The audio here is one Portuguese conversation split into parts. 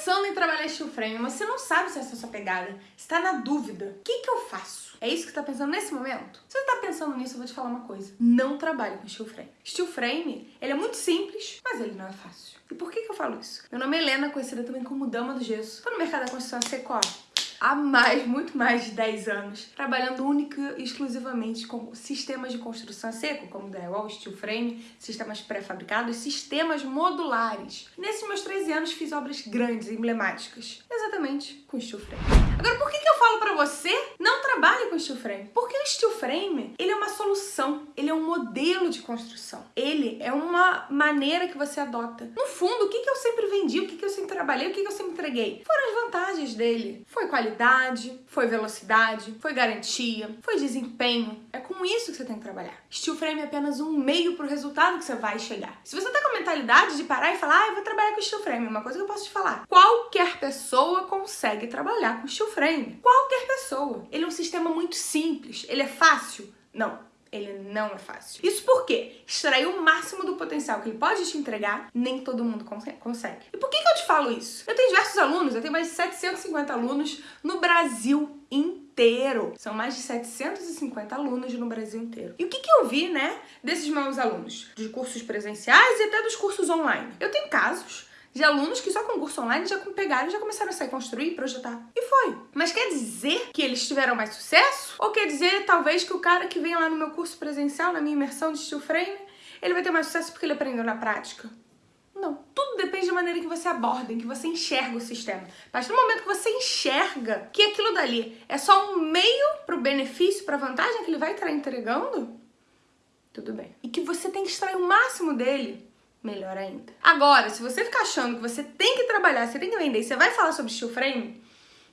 pensando em trabalhar steel frame, mas você não sabe se essa é a sua pegada, está na dúvida. O que, que eu faço? É isso que você tá pensando nesse momento? Se você tá pensando nisso, eu vou te falar uma coisa. Não trabalhe com steel frame. Steel frame, ele é muito simples, mas ele não é fácil. E por que, que eu falo isso? Meu nome é Helena, conhecida também como Dama do Gesso. Tô no mercado da construção seco há mais, muito mais de 10 anos, trabalhando única e exclusivamente com sistemas de construção seco, como drywall, steel frame, sistemas pré-fabricados, sistemas modulares. nesses meus 13 anos fiz obras grandes emblemáticas, exatamente com steel frame. Agora, por que, que eu falo pra você não trabalhe com steel frame? Porque o steel frame, ele é uma solução, ele é um modelo de construção. Ele é uma maneira que você adota. No fundo, o que, que eu sempre vendi, o que, que eu sempre trabalhei, o que, que eu sempre entreguei? Foram as vantagens dele. Foi qualidade foi velocidade, foi garantia, foi desempenho. É com isso que você tem que trabalhar. Steel frame é apenas um meio para o resultado que você vai chegar. Se você tá com a mentalidade de parar e falar, ah, eu vou trabalhar com steel frame, uma coisa que eu posso te falar. Qualquer pessoa consegue trabalhar com steel frame. Qualquer pessoa. Ele é um sistema muito simples. Ele é fácil? Não ele não é fácil. Isso porque extrair o máximo do potencial que ele pode te entregar, nem todo mundo consegue. E por que, que falo isso? Eu tenho diversos alunos, eu tenho mais de 750 alunos no Brasil inteiro. São mais de 750 alunos no Brasil inteiro. E o que, que eu vi, né, desses meus alunos? De cursos presenciais e até dos cursos online. Eu tenho casos de alunos que só com curso online já pegaram e já começaram a sair construir projetar. E foi. Mas quer dizer que eles tiveram mais sucesso? Ou quer dizer, talvez, que o cara que vem lá no meu curso presencial, na minha imersão de steel frame, ele vai ter mais sucesso porque ele aprendeu na prática? Não. Tudo depende da maneira que você aborda, em que você enxerga o sistema. A partir do momento que você enxerga que aquilo dali é só um meio para o benefício, para a vantagem que ele vai estar entregando, tudo bem. E que você tem que extrair o máximo dele, melhor ainda. Agora, se você ficar achando que você tem que trabalhar, você tem que vender, você vai falar sobre steel frame,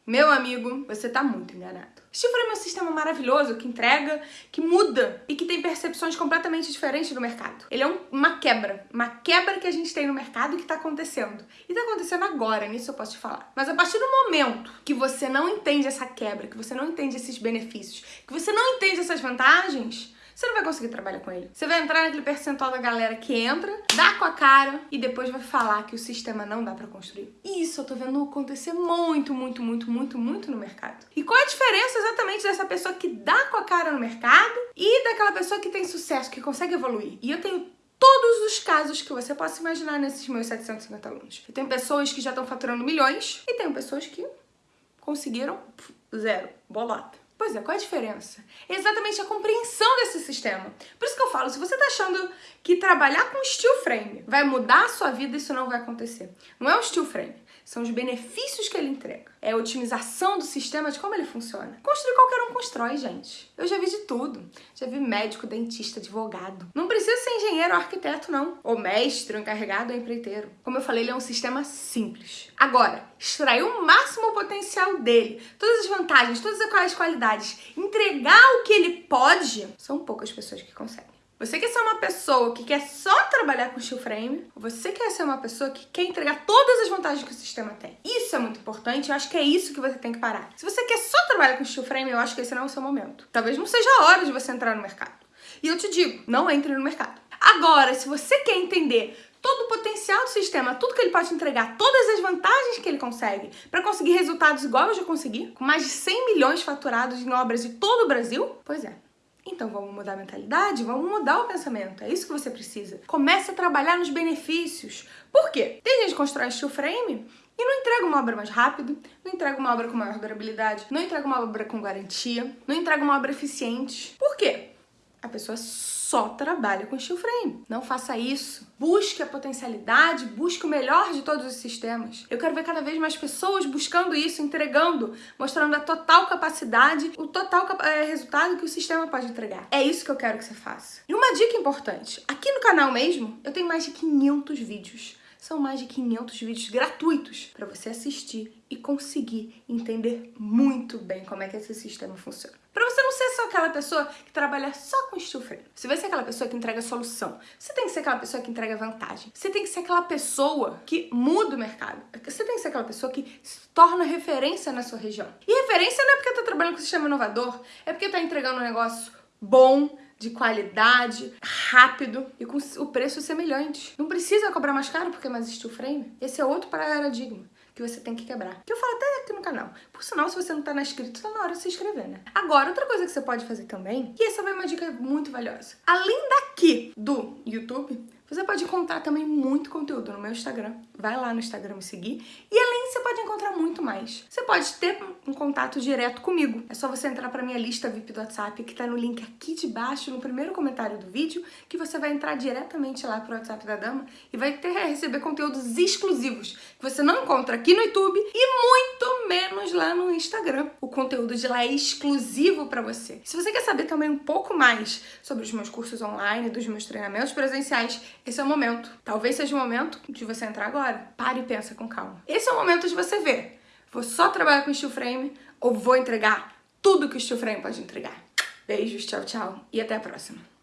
meu amigo, você tá muito enganado. Frame é um sistema maravilhoso que entrega, que muda e que tem percepções completamente diferentes do mercado. Ele é um, uma quebra, uma quebra que a gente tem no mercado e que tá acontecendo. E tá acontecendo agora, nisso eu posso te falar. Mas a partir do momento que você não entende essa quebra, que você não entende esses benefícios, que você não entende essas vantagens, você não vai conseguir trabalhar com ele. Você vai entrar naquele percentual da galera que entra, dá com a cara e depois vai falar que o sistema não dá pra construir. Isso eu tô vendo acontecer muito, muito, muito, muito, muito no mercado. E qual é a diferença exatamente dessa pessoa que dá com a cara no mercado e daquela pessoa que tem sucesso, que consegue evoluir? E eu tenho todos os casos que você possa imaginar nesses meus 750 alunos. Eu tenho pessoas que já estão faturando milhões e tenho pessoas que conseguiram zero, bolota. Pois é, qual é a diferença? É exatamente a compreensão desse sistema. Por isso que eu falo, se você tá achando que trabalhar com steel frame vai mudar a sua vida, isso não vai acontecer. Não é o steel frame, são os benefícios que ele entrega. É a otimização do sistema de como ele funciona. Construir qualquer um constrói, gente. Eu já vi de tudo. Já vi médico, dentista, advogado. Não precisa ser engenheiro ou arquiteto, não. Ou mestre, ou encarregado ou empreiteiro. Como eu falei, ele é um sistema simples. Agora, extrair o máximo potencial dele, todas as vantagens, todas as qualidades, entregar o que ele pode, são poucas pessoas que conseguem. Você quer ser uma pessoa que quer só trabalhar com steel frame? Ou você quer ser uma pessoa que quer entregar todas as vantagens que o sistema tem? Isso é muito importante, eu acho que é isso que você tem que parar. Se você quer só trabalhar com steel frame, eu acho que esse não é o seu momento. Talvez não seja a hora de você entrar no mercado. E eu te digo, não entre no mercado. Agora, se você quer entender todo o potencial do sistema, tudo que ele pode entregar, todas as vantagens que ele consegue para conseguir resultados igual eu já consegui, com mais de 100 milhões faturados em obras de todo o Brasil, pois é, então vamos mudar a mentalidade, vamos mudar o pensamento. É isso que você precisa. Comece a trabalhar nos benefícios. Por quê? Tem gente que constrói steel frame e não entrega uma obra mais rápido, não entrega uma obra com maior durabilidade, não entrega uma obra com garantia, não entrega uma obra eficiente. Por quê? A pessoa só trabalha com steel frame. Não faça isso. Busque a potencialidade, busque o melhor de todos os sistemas. Eu quero ver cada vez mais pessoas buscando isso, entregando, mostrando a total capacidade, o total é, resultado que o sistema pode entregar. É isso que eu quero que você faça. E uma dica importante, aqui no canal mesmo, eu tenho mais de 500 vídeos são mais de 500 vídeos gratuitos para você assistir e conseguir entender muito bem como é que esse sistema funciona. Para você não ser só aquela pessoa que trabalha só com frame. Você vai ser aquela pessoa que entrega solução. Você tem que ser aquela pessoa que entrega vantagem. Você tem que ser aquela pessoa que muda o mercado. Você tem que ser aquela pessoa que se torna referência na sua região. E referência não é porque tá trabalhando com sistema inovador, é porque tá entregando um negócio bom, de qualidade, rápido e com o preço semelhante. Não precisa cobrar mais caro porque é mais steel frame. Esse é outro paradigma que você tem que quebrar. Que eu falo até aqui no canal. Por sinal, se você não tá na inscrito, tá na hora de se inscrever, né? Agora, outra coisa que você pode fazer também, e essa vai uma dica muito valiosa. Além daqui do YouTube, você pode encontrar também muito conteúdo no meu Instagram. Vai lá no Instagram me seguir. E além, você pode encontrar muito mais. Você pode ter um contato direto comigo. É só você entrar para minha lista VIP do WhatsApp, que tá no link aqui de baixo, no primeiro comentário do vídeo, que você vai entrar diretamente lá pro WhatsApp da Dama e vai ter receber conteúdos exclusivos que você não encontra aqui no YouTube e muito menos lá no Instagram. O conteúdo de lá é exclusivo para você. Se você quer saber também um pouco mais sobre os meus cursos online, dos meus treinamentos presenciais, esse é o momento. Talvez seja o momento de você entrar agora. Pare e pensa com calma. Esse é o momento de você ver. Vou só trabalhar com steel frame ou vou entregar tudo que o steel frame pode entregar. Beijos, tchau, tchau e até a próxima.